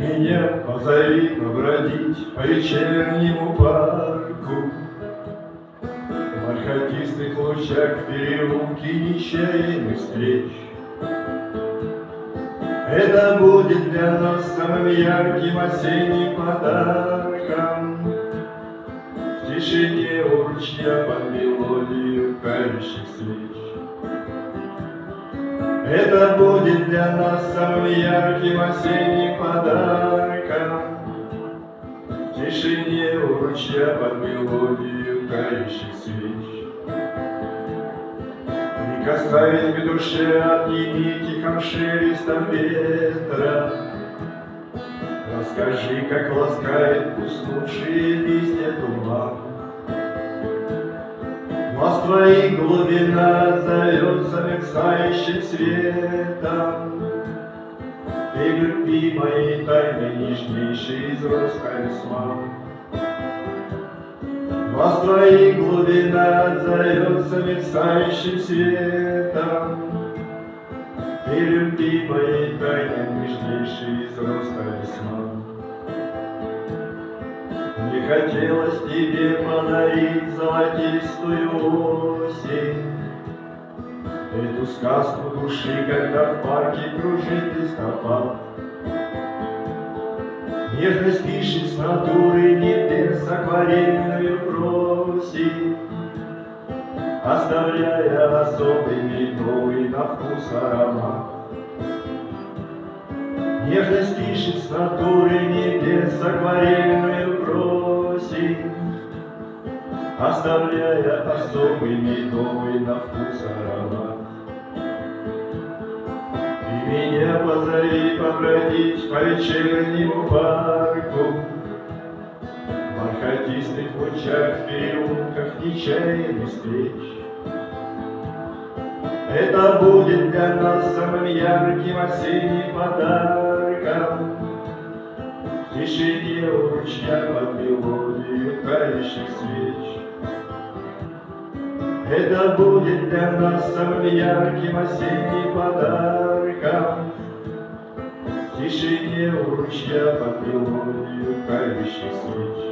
меня позови побродить по вечернему парку. В бархатистых лучах переулки нечаянных встреч. Это будет для нас самым ярким осенним подарком. В тишине у ручья под мелодию кающих свеч. Это будет для нас самым ярким осенним подарком. Ручья под мелодию кающих свеч. Прикасаясь к душе от тихим шелестом ветра, Расскажи, как ласкает уснувшие листья туман. Глаз твоих глубина зовется мерцающим светом, Ты любимой тайны нежнейший из роз талисман. Глаз твоих глубина зовется мерцающим светом, Ты любимой тайны нежнейший из роз талисман. Не хотелось тебе подарить золотистую осень, Эту сказку души, когда в парке кружит листопад. Нежность пишет с натуры акварельную просить, Оставляя особый медовый на вкус аромат. Нежность пишет с натуры небес акварельную просить, Оставляя особый медовый на вкус аромат. И меня позови побродить по вечернему парку, В бархатистых лучах, в переулках нечаянных встреч. Это будет для нас самым ярким осенним подарком. В тишине у ручья под мелодию тающих свеч. Это будет для нас самым ярким осенним подарком. В тишине у ручья под мелодию тающих свеч.